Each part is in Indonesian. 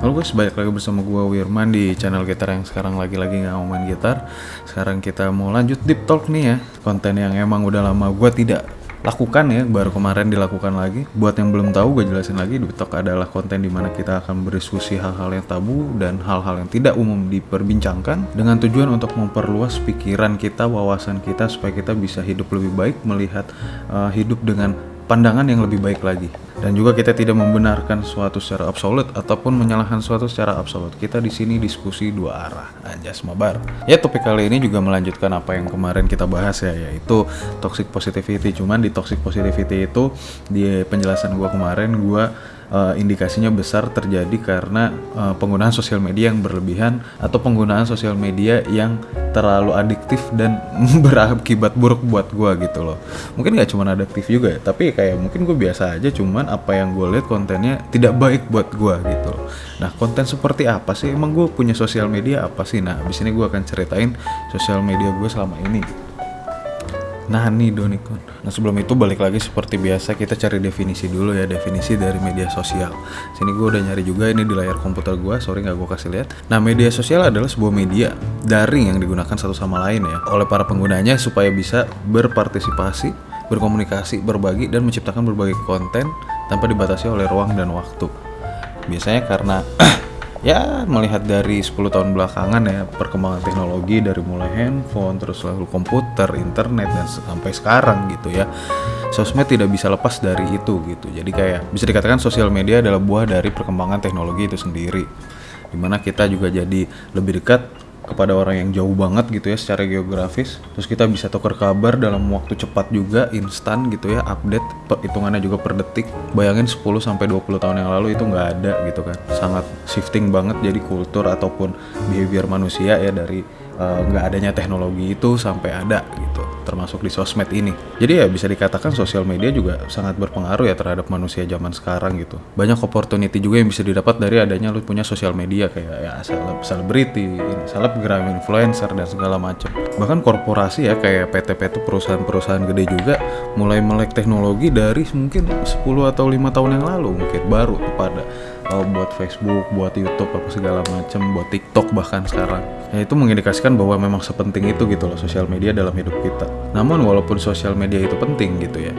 Halo guys, balik lagi bersama gua Wirman di channel gitar yang sekarang lagi-lagi nggak mau main gitar. Sekarang kita mau lanjut deep talk nih ya, konten yang emang udah lama gua tidak lakukan ya, baru kemarin dilakukan lagi. Buat yang belum tahu, gue jelasin lagi, deep talk adalah konten di mana kita akan berdiskusi hal-hal yang tabu dan hal-hal yang tidak umum diperbincangkan dengan tujuan untuk memperluas pikiran kita, wawasan kita supaya kita bisa hidup lebih baik, melihat uh, hidup dengan pandangan yang lebih baik lagi. Dan juga kita tidak membenarkan suatu secara absolut ataupun menyalahkan suatu secara absolut. Kita di sini diskusi dua arah. Anjas mabar. Ya topik kali ini juga melanjutkan apa yang kemarin kita bahas ya, yaitu toxic positivity. Cuman di toxic positivity itu di penjelasan gua kemarin gua uh, indikasinya besar terjadi karena uh, penggunaan sosial media yang berlebihan atau penggunaan sosial media yang terlalu adiktif dan berakibat buruk buat gue gitu loh. Mungkin nggak cuma adiktif juga ya tapi kayak mungkin gue biasa aja cuman apa yang gue lihat kontennya tidak baik buat gue gitu loh. Nah konten seperti apa sih? Emang gue punya sosial media apa sih? Nah abis ini gue akan ceritain sosial media gue selama ini. gitu. Nah nih Donikon. Nah sebelum itu balik lagi seperti biasa kita cari definisi dulu ya definisi dari media sosial. Sini gue udah nyari juga ini di layar komputer gue. Sorry nggak gue kasih lihat. Nah media sosial adalah sebuah media daring yang digunakan satu sama lain ya oleh para penggunanya supaya bisa berpartisipasi, berkomunikasi, berbagi dan menciptakan berbagai konten tanpa dibatasi oleh ruang dan waktu. Biasanya karena ya melihat dari 10 tahun belakangan ya perkembangan teknologi dari mulai handphone terus lalu komputer, internet dan sampai sekarang gitu ya. Sosmed tidak bisa lepas dari itu gitu. Jadi kayak bisa dikatakan sosial media adalah buah dari perkembangan teknologi itu sendiri. Di mana kita juga jadi lebih dekat kepada orang yang jauh banget gitu ya secara geografis. Terus kita bisa tukar kabar dalam waktu cepat juga instan gitu ya update hitungannya juga per detik. Bayangin 10 sampai 20 tahun yang lalu itu nggak ada gitu kan. Sangat shifting banget jadi kultur ataupun behavior manusia ya dari nggak uh, adanya teknologi itu sampai ada gitu termasuk di sosmed ini. Jadi ya bisa dikatakan sosial media juga sangat berpengaruh ya terhadap manusia zaman sekarang gitu. Banyak opportunity juga yang bisa didapat dari adanya lu punya sosial media kayak ya selebriti selebgram influencer dan segala macam. Bahkan korporasi ya kayak PT-PT perusahaan-perusahaan gede juga mulai melek teknologi dari mungkin 10 atau lima tahun yang lalu mungkin baru kepada uh, buat Facebook, buat YouTube apa segala macam, buat TikTok bahkan sekarang. Ya itu mengindikasikan bahwa memang sepenting itu gitu loh sosial media dalam hidup kita. Namun walaupun sosial media itu penting gitu ya,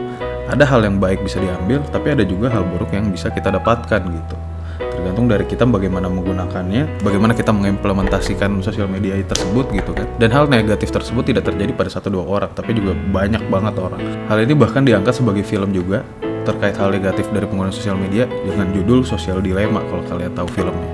ada hal yang baik bisa diambil, tapi ada juga hal buruk yang bisa kita dapatkan gitu. Tergantung dari kita bagaimana menggunakannya, bagaimana kita mengimplementasikan sosial media tersebut gitu kan. Dan hal negatif tersebut tidak terjadi pada satu dua orang, tapi juga banyak banget orang. Hal ini bahkan diangkat sebagai film juga terkait hal negatif dari penggunaan sosial media dengan judul Sosial Dilema kalau kalian tahu filmnya.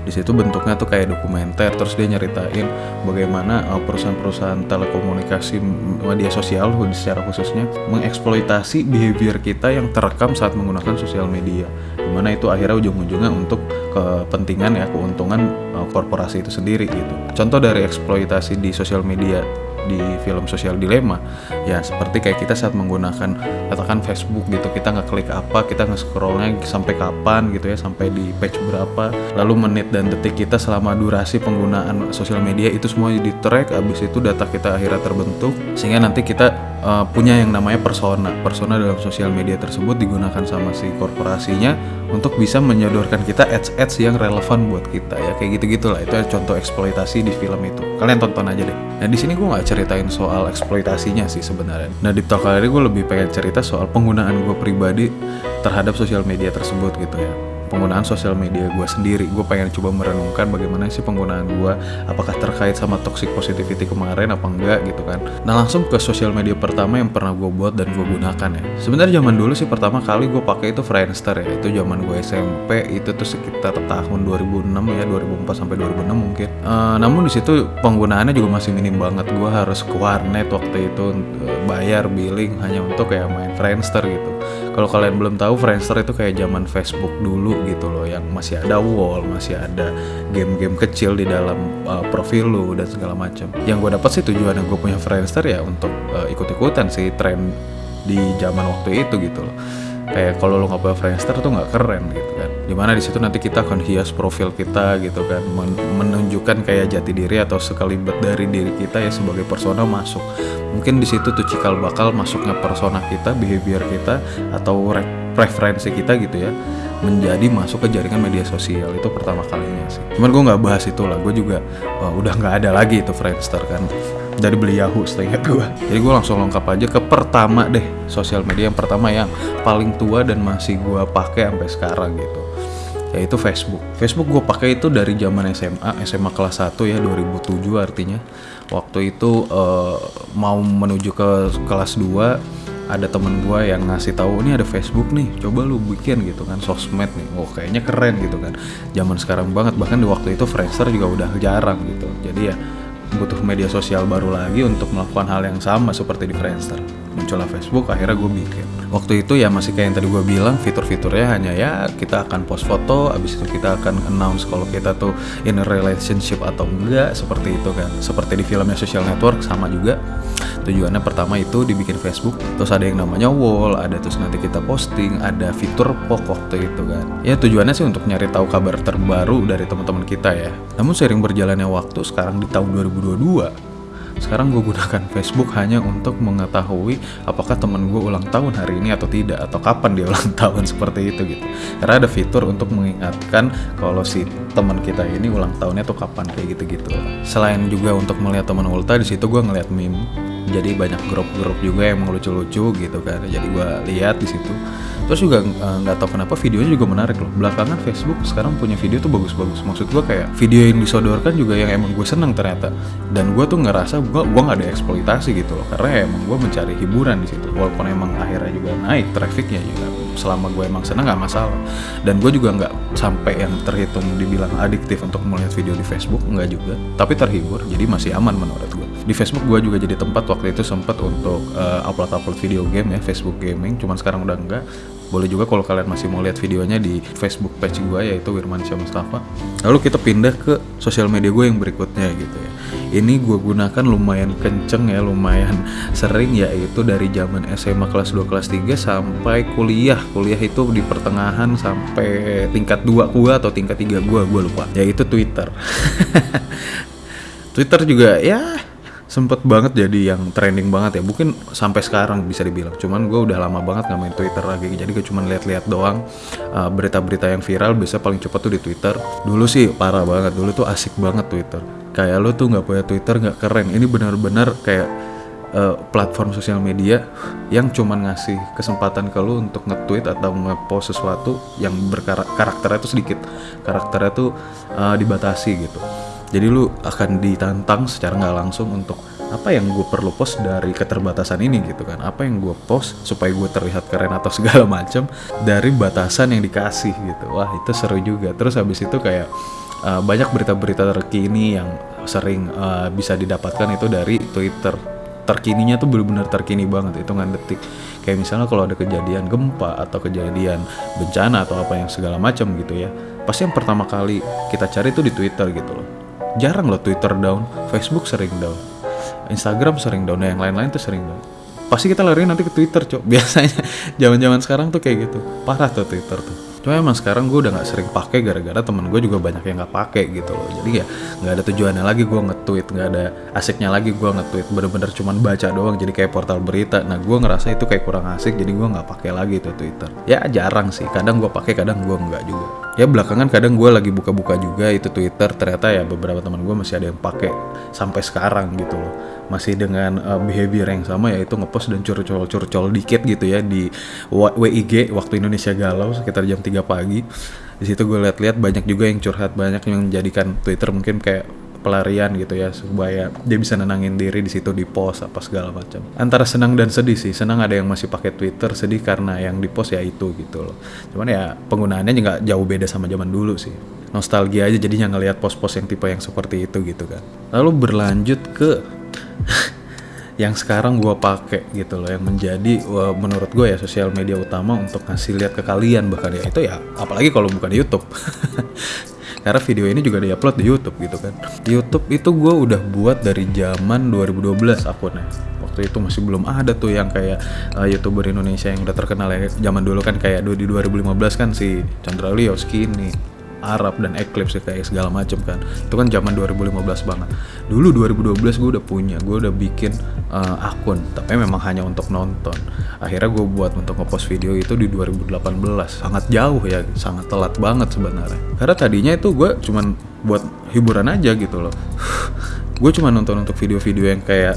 Di situ bentuknya tuh kayak dokumenter terus dia nyeritain bagaimana uh, perusahaan-perusahaan telekomunikasi media sosial secara khususnya mengeksploitasi behavior kita yang terekam saat menggunakan sosial media. Di mana itu akhirnya ujung-ujungnya untuk kepentingan ya keuntungan uh, korporasi itu sendiri gitu. Contoh dari eksploitasi di sosial media di film Sosial Dilema. Ya seperti kayak kita saat menggunakan katakan Facebook gitu kita nggak klik apa kita nge scrollnya sampai kapan gitu ya sampai di page berapa lalu menit dan detik kita selama durasi penggunaan sosial media itu semua di track abis itu data kita akhirnya terbentuk sehingga nanti kita uh, punya yang namanya persona. Persona dalam sosial media tersebut digunakan sama si korporasinya untuk bisa menyodorkan kita ads-ads yang relevan buat kita ya kayak gitu gitulah itu contoh eksploitasi di film itu. Kalian tonton aja deh. Nah di sini gue nggak ceritain soal eksploitasinya sih sebenarnya. Nah di talk ini gue lebih pengen cerita soal penggunaan gue pribadi terhadap sosial media tersebut gitu ya penggunaan sosial media gue sendiri. Gue pengen coba merenungkan bagaimana sih penggunaan gue apakah terkait sama toxic positivity kemarin apa enggak gitu kan. Nah langsung ke sosial media pertama yang pernah gue buat dan gue gunakan ya. Sebenarnya zaman dulu sih pertama kali gue pakai itu Friendster ya. Itu zaman gue SMP itu tuh sekitar tahun 2006 ya 2004 sampai 2006 mungkin. Uh, namun di situ penggunaannya juga masih minim banget. Gue harus ke warnet waktu itu uh, bayar billing hanya untuk kayak main Friendster gitu kalau kalian belum tahu Friendster itu kayak zaman Facebook dulu gitu loh yang masih ada wall masih ada game-game kecil di dalam uh, profil lu dan segala macam. Yang gue dapat sih tujuannya gue punya Friendster ya untuk uh, ikut-ikutan sih tren di zaman waktu itu gitu loh kayak kalau lo nggak Friendster tuh nggak keren gitu kan. Di mana di situ nanti kita akan hias profil kita gitu kan. Men menunjukkan kayak jati diri atau sekalibat dari diri kita ya sebagai persona masuk. Mungkin di situ tuh cikal bakal masuknya persona kita behavior kita atau preferensi kita gitu ya menjadi masuk ke jaringan media sosial. Itu pertama kalinya sih. Cuman gue nggak bahas itu lah. Gue juga uh, udah nggak ada lagi itu Friendster kan dari beli Yahoo seingat gue jadi gue langsung lengkap aja ke pertama deh sosial media yang pertama yang paling tua dan masih gue pakai sampai sekarang gitu. Yaitu Facebook. Facebook gue pakai itu dari zaman SMA, SMA kelas 1 ya 2007 artinya. Waktu itu uh, mau menuju ke kelas 2 ada temen gue yang ngasih tahu ini ada Facebook nih coba lu bikin gitu kan. Sosmed nih. Wah kayaknya keren gitu kan. Zaman sekarang banget. Bahkan di waktu itu Friendster juga udah jarang gitu. Jadi ya butuh media sosial baru lagi untuk melakukan hal yang sama seperti di Friendster muncullah Facebook akhirnya gue bikin. Waktu itu ya masih kayak yang tadi gue bilang fitur-fiturnya hanya ya kita akan post foto abis itu kita akan announce kalau kita tuh in a relationship atau enggak seperti itu kan. Seperti di filmnya social network sama juga. Tujuannya pertama itu dibikin Facebook terus ada yang namanya wall ada terus nanti kita posting ada fitur pokok tuh itu kan. Ya tujuannya sih untuk nyari tahu kabar terbaru dari teman-teman kita ya. Namun sering berjalannya waktu sekarang di tahun 2022 sekarang gue gunakan Facebook hanya untuk mengetahui apakah temen gue ulang tahun hari ini atau tidak atau kapan dia ulang tahun seperti itu gitu. Karena ada fitur untuk mengingatkan kalau si teman kita ini ulang tahunnya tuh kapan kayak gitu-gitu. Selain juga untuk melihat teman ulta di situ gue ngeliat meme jadi banyak grup-grup juga yang lucu-lucu gitu kan. Jadi gue lihat di situ. Terus juga eh, nggak uh, tahu kenapa videonya juga menarik loh. Belakangan Facebook sekarang punya video tuh bagus-bagus. Maksud gue kayak video yang disodorkan juga yang emang gue seneng ternyata. Dan gue tuh ngerasa gue gue nggak ada eksploitasi gitu loh. Karena emang gue mencari hiburan di situ. Walaupun emang akhirnya juga naik trafficnya juga. Selama gue emang seneng nggak masalah. Dan gue juga nggak sampai yang terhitung dibilang adiktif untuk melihat video di Facebook nggak juga. Tapi terhibur jadi masih aman menurut gue di Facebook gue juga jadi tempat waktu itu sempat untuk uh, upload-upload video game ya Facebook gaming cuman sekarang udah enggak. Boleh juga kalau kalian masih mau lihat videonya di Facebook page gue yaitu Wirman Mustafa. Lalu kita pindah ke sosial media gue yang berikutnya gitu ya. Ini gue gunakan lumayan kenceng ya lumayan sering yaitu dari zaman SMA kelas 2 kelas 3 sampai kuliah. Kuliah itu di pertengahan sampai tingkat 2 gue atau tingkat 3 gue gue lupa. Yaitu Twitter. Twitter juga ya sempet banget jadi yang trending banget ya. Mungkin sampai sekarang bisa dibilang. Cuman gue udah lama banget nggak main Twitter lagi. Jadi gue cuman lihat-lihat doang uh, berita-berita uh, yang viral. Bisa paling cepat tuh di Twitter. Dulu sih parah banget. Dulu tuh asik banget Twitter. Kayak lo tuh nggak punya Twitter nggak keren. Ini benar-benar kayak uh, platform sosial media yang cuman ngasih kesempatan ke lo untuk nge-tweet atau nge-post sesuatu yang berkarakternya tuh sedikit. Karakternya tuh uh, dibatasi gitu jadi lu akan ditantang secara nggak langsung untuk apa yang gue perlu post dari keterbatasan ini gitu kan. Apa yang gue post supaya gue terlihat keren atau segala macam dari batasan yang dikasih gitu. Wah itu seru juga. Terus habis itu kayak uh, banyak berita-berita terkini yang sering uh, bisa didapatkan itu dari Twitter. Terkininya tuh benar-benar terkini banget hitungan detik. Kayak misalnya kalau ada kejadian gempa atau kejadian bencana atau apa yang segala macam gitu ya pasti yang pertama kali kita cari itu di Twitter gitu loh jarang loh Twitter down Facebook sering down Instagram sering down yang lain-lain tuh sering down. Pasti kita lari nanti ke Twitter cok. Biasanya zaman-zaman sekarang tuh kayak gitu. Parah tuh Twitter tuh. Cuma emang sekarang gue udah nggak sering pakai gara-gara temen gue juga banyak yang nggak pakai gitu loh. Jadi ya nggak ada tujuannya lagi gue nge-tweet nggak ada asiknya lagi gue nge-tweet. Bener-bener cuman baca doang jadi kayak portal berita. Nah gue ngerasa itu kayak kurang asik jadi gue nggak pakai lagi tuh Twitter. Ya jarang sih. Kadang gue pakai kadang gue nggak juga ya belakangan kadang gue lagi buka-buka juga itu Twitter. Ternyata ya beberapa teman gue masih ada yang pakai sampai sekarang gitu loh. Masih dengan uh, behavior yang sama yaitu ngepost dan curcol-curcol dikit gitu ya di WIG waktu Indonesia galau sekitar jam 3 pagi. Di situ gue lihat-lihat banyak juga yang curhat banyak yang menjadikan Twitter mungkin kayak pelarian gitu ya supaya dia bisa nenangin diri di situ di post apa segala macam. Antara senang dan sedih sih senang ada yang masih pakai Twitter sedih karena yang di post ya itu gitu loh. Cuman ya penggunaannya juga jauh beda sama zaman dulu sih. Nostalgia aja jadinya ngelihat post-post yang tipe yang seperti itu gitu kan. Lalu berlanjut ke yang sekarang gue pakai gitu loh yang menjadi menurut gue ya sosial media utama untuk ngasih lihat ke kalian bahkan ya. Itu ya apalagi kalau bukan YouTube karena video ini juga diupload di YouTube gitu kan. YouTube itu gue udah buat dari zaman 2012 akunnya. Waktu itu masih belum ada tuh yang kayak uh, youtuber Indonesia yang udah terkenal ya. Zaman dulu kan kayak di 2015 kan si Chandra Leo Skinny Arab dan Eclipse kayak segala macem kan. Itu kan zaman 2015 banget. Dulu 2012 gue udah punya gue udah bikin uh, akun tapi memang hanya untuk nonton. Akhirnya gue buat untuk ngepost video itu di 2018 sangat jauh ya sangat telat banget sebenarnya. Karena tadinya itu gue cuman buat hiburan aja gitu loh. Gue cuma nonton untuk video-video yang kayak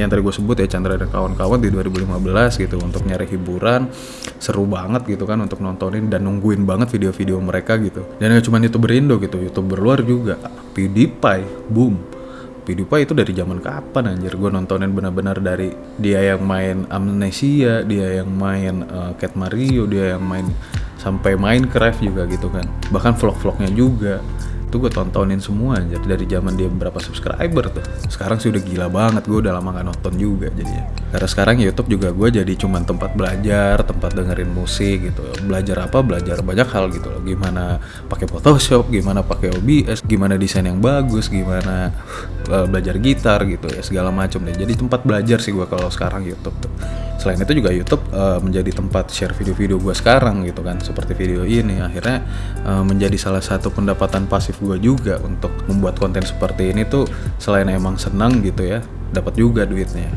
yang tadi gue sebut ya Chandra dan kawan-kawan di 2015 gitu untuk nyari hiburan seru banget gitu kan untuk nontonin dan nungguin banget video-video mereka gitu. Dan gak cuma youtuber Indo gitu youtuber luar juga. PewDiePie boom. PewDiePie itu dari zaman kapan anjir? Gue nontonin benar-benar dari dia yang main Amnesia dia yang main uh, Cat Mario dia yang main sampai Minecraft juga gitu kan. Bahkan vlog-vlognya juga itu gue tontonin semua aja dari zaman dia berapa subscriber tuh. Sekarang sih udah gila banget gue udah lama gak nonton juga jadinya. Karena sekarang YouTube juga gue jadi cuma tempat belajar tempat dengerin musik gitu. Belajar apa? Belajar banyak hal gitu loh. Gimana pakai Photoshop gimana pakai OBS gimana desain yang bagus gimana uh, belajar gitar gitu ya segala macam deh. Jadi tempat belajar sih gue kalau sekarang YouTube tuh selain itu juga YouTube uh, menjadi tempat share video-video gue sekarang gitu kan. Seperti video ini akhirnya uh, menjadi salah satu pendapatan pasif gue juga untuk membuat konten seperti ini tuh selain emang senang gitu ya dapat juga duitnya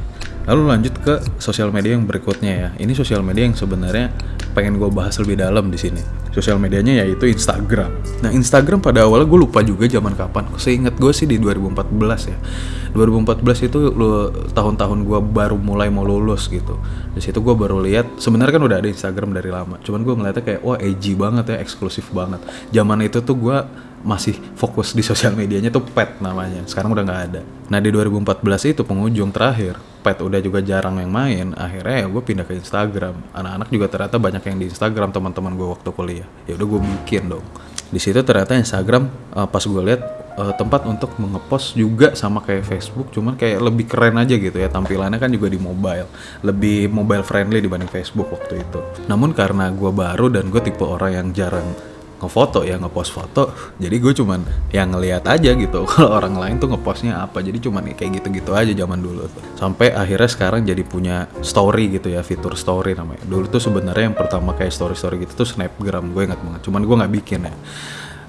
lalu lanjut ke sosial media yang berikutnya ya ini sosial media yang sebenarnya pengen gue bahas lebih dalam di sini sosial medianya yaitu Instagram. Nah Instagram pada awalnya gue lupa juga zaman kapan. Seingat gue sih di 2014 ya. 2014 itu tahun-tahun gue baru mulai mau lulus gitu. Di situ gue baru lihat sebenarnya kan udah ada Instagram dari lama. Cuman gue ngeliatnya kayak wah edgy banget ya, eksklusif banget. Zaman itu tuh gue masih fokus di sosial medianya tuh pet namanya sekarang udah nggak ada nah di 2014 itu pengunjung terakhir pet udah juga jarang yang main akhirnya ya gue pindah ke Instagram. Anak-anak juga ternyata banyak yang di Instagram teman-teman gue waktu kuliah. Ya udah gue bikin dong. Di situ ternyata Instagram uh, pas gue lihat uh, tempat untuk mengepost juga sama kayak Facebook cuman kayak lebih keren aja gitu ya. Tampilannya kan juga di mobile. Lebih mobile friendly dibanding Facebook waktu itu. Namun karena gue baru dan gue tipe orang yang jarang ngefoto ya ngepost foto. Jadi gue cuman yang ngeliat aja gitu kalau orang lain tuh ngepostnya apa. Jadi cuman kayak gitu-gitu aja zaman dulu tuh. Sampai akhirnya sekarang jadi punya story gitu ya fitur story namanya. Dulu tuh sebenarnya yang pertama kayak story story gitu tuh snapgram gue ingat banget. Cuman gue nggak bikin ya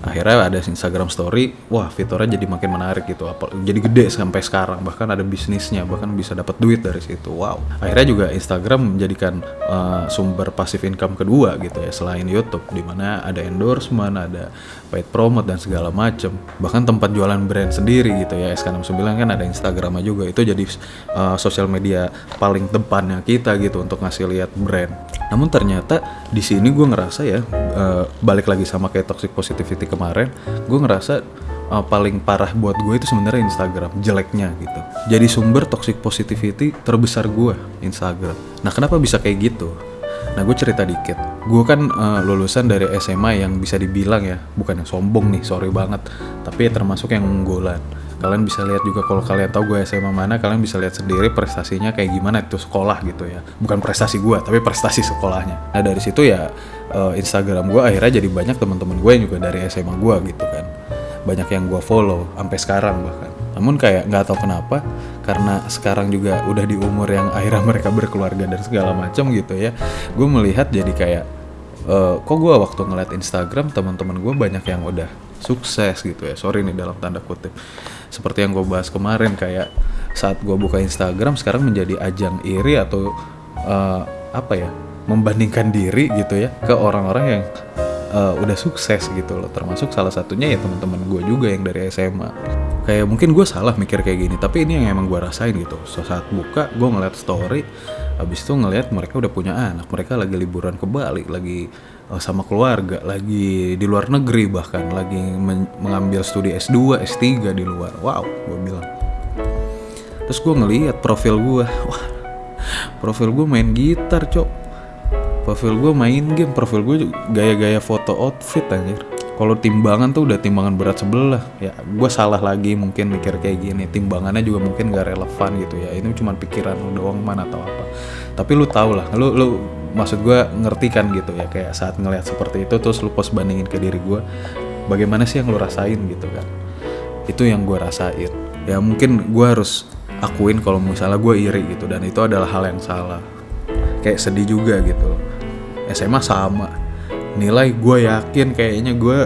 akhirnya ada Instagram Story wah fiturnya jadi makin menarik gitu jadi gede sampai sekarang bahkan ada bisnisnya bahkan bisa dapat duit dari situ wow. Akhirnya juga Instagram menjadikan uh, sumber pasif income kedua gitu ya selain YouTube di mana ada endorsement ada paid promote dan segala macem. Bahkan tempat jualan brand sendiri gitu ya SK69 kan ada Instagramnya juga itu jadi uh, sosial media paling depannya kita gitu untuk ngasih lihat brand. Namun ternyata di sini gue ngerasa ya uh, balik lagi sama kayak toxic positivity kemarin gue ngerasa uh, paling parah buat gue itu sebenarnya Instagram jeleknya gitu. Jadi sumber toxic positivity terbesar gue Instagram. Nah kenapa bisa kayak gitu? Nah gue cerita dikit, gue kan uh, lulusan dari SMA yang bisa dibilang ya, bukan yang sombong nih, sorry banget, tapi termasuk yang unggulan kalian bisa lihat juga kalau kalian tahu gue SMA mana kalian bisa lihat sendiri prestasinya kayak gimana itu sekolah gitu ya. Bukan prestasi gue tapi prestasi sekolahnya. Nah dari situ ya uh, Instagram gue akhirnya jadi banyak teman-teman gue yang juga dari SMA gue gitu kan. Banyak yang gue follow sampai sekarang bahkan. Namun kayak nggak tahu kenapa karena sekarang juga udah di umur yang akhirnya mereka berkeluarga dan segala macam gitu ya gue melihat jadi kayak uh, kok gue waktu ngeliat Instagram teman-teman gue banyak yang udah sukses gitu ya. Sorry nih dalam tanda kutip. Seperti yang gue bahas kemarin kayak saat gue buka Instagram sekarang menjadi ajang iri atau uh, apa ya membandingkan diri gitu ya ke orang-orang yang uh, udah sukses gitu loh. Termasuk salah satunya ya teman-teman gue juga yang dari SMA kayak mungkin gue salah mikir kayak gini tapi ini yang emang gue rasain gitu. So, saat buka gue ngeliat story habis itu ngeliat mereka udah punya anak mereka lagi liburan ke Bali lagi sama keluarga lagi di luar negeri bahkan lagi men mengambil studi S2 S3 di luar. Wow gue bilang. Terus gue ngeliat profil gue wah profil gue main gitar cok. Profil gue main game. Profil gue gaya-gaya foto outfit anjir. Kalau timbangan tuh udah timbangan berat sebelah. Ya gue salah lagi mungkin mikir kayak gini. Timbangannya juga mungkin gak relevan gitu ya. Ini cuma pikiran doang mana atau apa. Tapi lu tau lah. Lu lu maksud gue ngerti kan gitu ya kayak saat ngelihat seperti itu terus lu pos bandingin ke diri gue bagaimana sih yang lu rasain gitu kan? Itu yang gue rasain. Ya mungkin gue harus akuin kalau misalnya gue iri gitu dan itu adalah hal yang salah. Kayak sedih juga gitu SMA sama. Nilai gue yakin kayaknya gue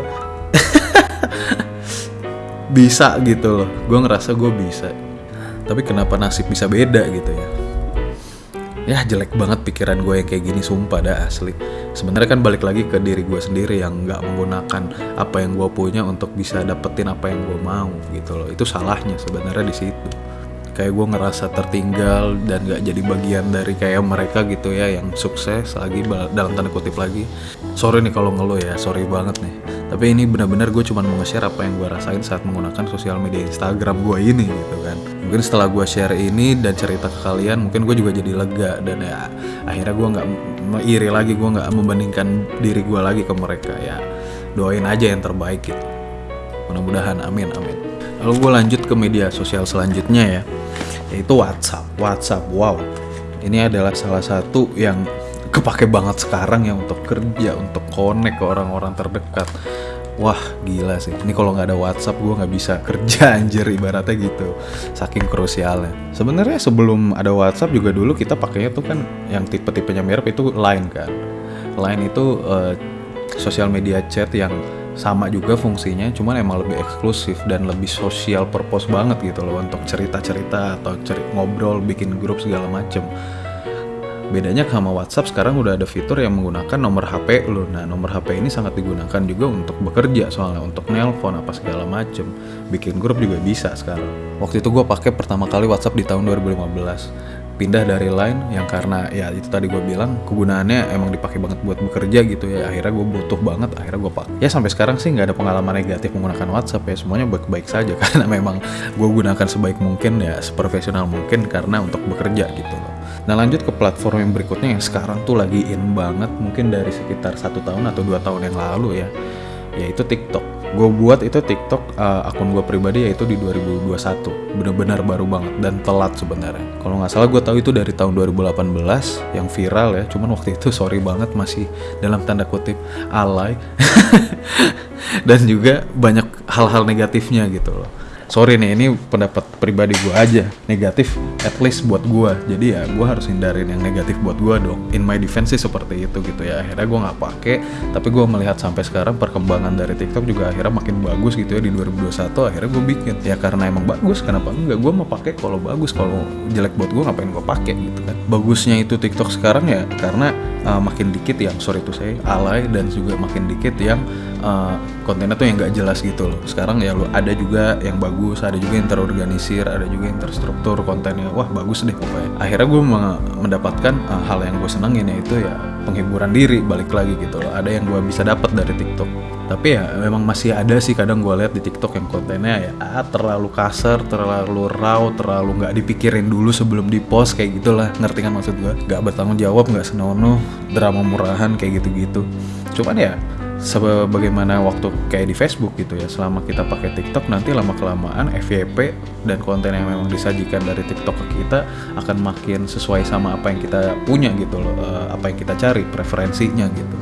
bisa gitu loh. Gue ngerasa gue bisa. Tapi kenapa nasib bisa beda gitu ya ya jelek banget pikiran gue yang kayak gini sumpah dah asli. Sebenarnya kan balik lagi ke diri gue sendiri yang nggak menggunakan apa yang gue punya untuk bisa dapetin apa yang gue mau gitu loh. Itu salahnya sebenarnya di situ. Kayak gue ngerasa tertinggal dan gak jadi bagian dari kayak mereka gitu ya yang sukses lagi dalam tanda kutip lagi. Sorry nih kalau ngeluh ya sorry banget nih. Tapi ini benar-benar gue cuma mau nge-share apa yang gue rasain saat menggunakan sosial media Instagram gue ini gitu kan mungkin setelah gue share ini dan cerita ke kalian mungkin gue juga jadi lega dan ya akhirnya gue nggak iri lagi gue nggak membandingkan diri gue lagi ke mereka ya doain aja yang terbaik gitu mudah-mudahan amin amin lalu gue lanjut ke media sosial selanjutnya ya yaitu WhatsApp. WhatsApp, wow. Ini adalah salah satu yang kepake banget sekarang ya untuk kerja, untuk connect ke orang-orang terdekat. Wah gila sih, ini kalau nggak ada WhatsApp gue nggak bisa kerja anjir ibaratnya gitu, saking krusialnya. Sebenarnya sebelum ada WhatsApp juga dulu kita pakainya tuh kan yang tipe-tipenya mirip itu Line kan. Line itu uh, sosial media chat yang sama juga fungsinya cuman emang lebih eksklusif dan lebih sosial purpose banget gitu loh untuk cerita-cerita atau ceri ngobrol bikin grup segala macem bedanya sama WhatsApp sekarang udah ada fitur yang menggunakan nomor HP lo nah nomor HP ini sangat digunakan juga untuk bekerja soalnya untuk nelpon apa segala macem. Bikin grup juga bisa sekarang. Waktu itu gue pakai pertama kali WhatsApp di tahun 2015 pindah dari line yang karena ya itu tadi gue bilang kegunaannya emang dipakai banget buat bekerja gitu ya. Akhirnya gue butuh banget akhirnya gue pakai. Ya sampai sekarang sih nggak ada pengalaman negatif menggunakan WhatsApp ya. Semuanya baik-baik saja karena memang gue gunakan sebaik mungkin ya seprofesional mungkin karena untuk bekerja gitu loh nah lanjut ke platform yang berikutnya yang sekarang tuh lagi in banget mungkin dari sekitar satu tahun atau dua tahun yang lalu ya yaitu TikTok. Gue buat itu TikTok uh, akun gue pribadi yaitu di 2021 bener-bener baru banget dan telat sebenarnya. Kalau nggak salah gue tahu itu dari tahun 2018 yang viral ya cuman waktu itu sorry banget masih dalam tanda kutip alay. Dan juga banyak hal-hal negatifnya gitu loh sorry nih ini pendapat pribadi gue aja. Negatif at least buat gue jadi ya gue harus hindarin yang negatif buat gue dong. In my defense sih seperti itu gitu ya. Akhirnya gue nggak pakai tapi gue melihat sampai sekarang perkembangan dari TikTok juga akhirnya makin bagus gitu ya. Di 2021 akhirnya gue bikin. Ya karena emang bagus kenapa enggak? Gue mau pakai kalau bagus. Kalau jelek buat gue ngapain gue pakai gitu kan? Bagusnya itu TikTok sekarang ya karena uh, makin dikit yang sorry itu saya alay dan juga makin dikit yang uh, kontennya tuh yang nggak jelas gitu loh. Sekarang ya lo ada juga yang bagus ada juga yang terorganisir ada juga yang terstruktur kontennya. Wah bagus deh pokoknya. Akhirnya gue mendapatkan uh, hal yang gue senengin yaitu ya penghiburan diri balik lagi gitu loh. Ada yang gue bisa dapat dari TikTok. Tapi ya memang masih ada sih kadang gue lihat di TikTok yang kontennya ya ah, terlalu kasar terlalu raw terlalu nggak dipikirin dulu sebelum di post kayak gitulah. Ngerti kan maksud gue nggak bertanggung jawab nggak senonoh drama murahan kayak gitu-gitu. Cuman ya sebagaimana waktu kayak di Facebook gitu ya selama kita pakai TikTok nanti lama kelamaan FYP dan konten yang memang disajikan dari TikTok ke kita akan makin sesuai sama apa yang kita punya gitu loh eh, apa yang kita cari preferensinya gitu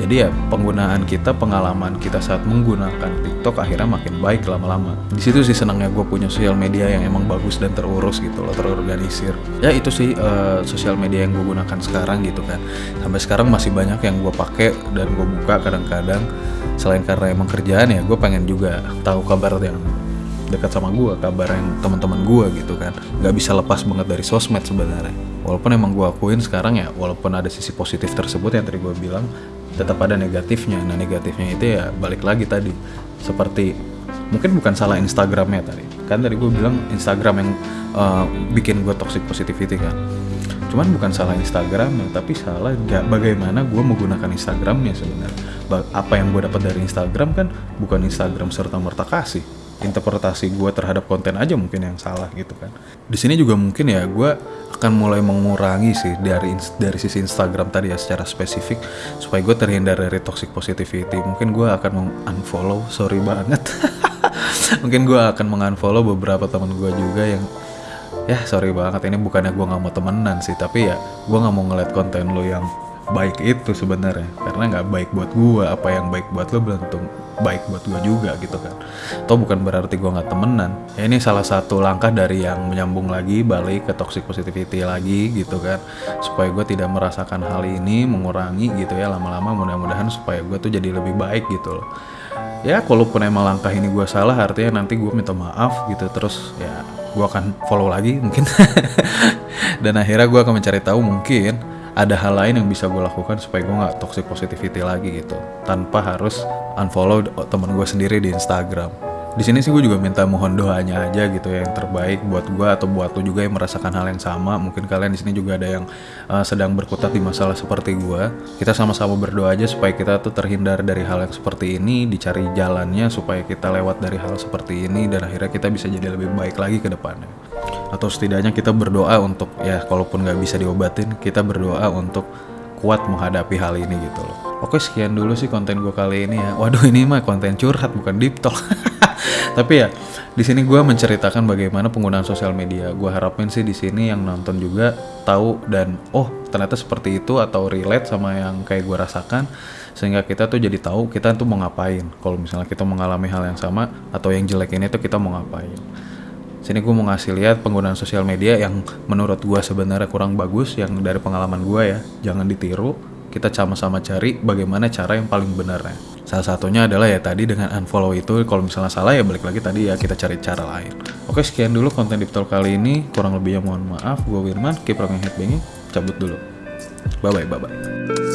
jadi ya penggunaan kita pengalaman kita saat menggunakan TikTok akhirnya makin baik lama-lama. Di situ sih senangnya gue punya sosial media yang emang bagus dan terurus gitu loh terorganisir. Ya itu sih uh, sosial media yang gue gunakan sekarang gitu kan. Sampai sekarang masih banyak yang gue pakai dan gue buka kadang-kadang. Kadang selain karena emang kerjaan ya gue pengen juga tahu kabar yang dekat sama gue kabar yang teman-teman gue gitu kan. Nggak bisa lepas banget dari sosmed sebenarnya. Walaupun emang gue akuin sekarang ya walaupun ada sisi positif tersebut yang tadi gue bilang tetap ada negatifnya. Nah negatifnya itu ya balik lagi tadi. Seperti mungkin bukan salah Instagramnya tadi. Kan tadi gue bilang Instagram yang uh, bikin gue toxic positivity kan. Cuman bukan salah Instagram tapi salah bagaimana gue menggunakan Instagramnya sebenarnya. Apa yang gue dapat dari Instagram kan bukan Instagram serta merta kasih interpretasi gue terhadap konten aja mungkin yang salah gitu kan. Di sini juga mungkin ya gue akan mulai mengurangi sih dari dari sisi Instagram tadi ya secara spesifik supaya gue terhindar dari toxic positivity. Mungkin gue akan unfollow sorry banget. Mungkin gue akan mengunfollow beberapa teman gue juga yang ya sorry banget ini bukannya gue nggak mau temenan sih tapi ya gue nggak mau ngeliat konten lo yang baik itu sebenarnya. Karena nggak baik buat gue apa yang baik buat lo belum tentu baik buat gue juga gitu kan. Atau bukan berarti gue nggak temenan. Ya ini salah satu langkah dari yang menyambung lagi balik ke toxic positivity lagi gitu kan. Supaya gue tidak merasakan hal ini mengurangi gitu ya lama-lama. Mudah-mudahan supaya gue tuh jadi lebih baik gitu loh. Ya kalaupun emang langkah ini gue salah artinya nanti gue minta maaf gitu. Terus ya gue akan follow lagi mungkin. Dan akhirnya gue akan mencari tahu mungkin ada hal lain yang bisa gue lakukan supaya gue nggak toxic positivity lagi gitu tanpa harus unfollow teman gue sendiri di Instagram di sini sih gue juga minta mohon doanya aja gitu ya yang terbaik buat gue atau buat lo juga yang merasakan hal yang sama. Mungkin kalian di sini juga ada yang uh, sedang berkutat di masalah seperti gue kita sama-sama berdoa aja supaya kita tuh terhindar dari hal yang seperti ini dicari jalannya supaya kita lewat dari hal seperti ini dan akhirnya kita bisa jadi lebih baik lagi ke depannya. Atau setidaknya kita berdoa untuk ya kalaupun nggak bisa diobatin kita berdoa untuk kuat menghadapi hal ini gitu loh. Oke sekian dulu sih konten gue kali ini ya. Waduh ini mah konten curhat bukan deep talk. Tapi ya di sini gue menceritakan bagaimana penggunaan sosial media. Gue harapin sih di sini yang nonton juga tahu dan oh ternyata seperti itu atau relate sama yang kayak gue rasakan sehingga kita tuh jadi tahu kita tuh mau ngapain. Kalau misalnya kita mengalami hal yang sama atau yang jelek ini tuh kita mau ngapain sini gue mau ngasih lihat penggunaan sosial media yang menurut gue sebenarnya kurang bagus yang dari pengalaman gue ya jangan ditiru kita sama-sama cari bagaimana cara yang paling benarnya Salah satunya adalah ya tadi dengan unfollow itu kalau misalnya salah ya balik lagi tadi ya kita cari cara lain. Oke sekian dulu konten Deep Talk kali ini. Kurang lebihnya mohon maaf. Gue Wirman, keep rocking headbanging. Cabut dulu. Bye bye bye bye.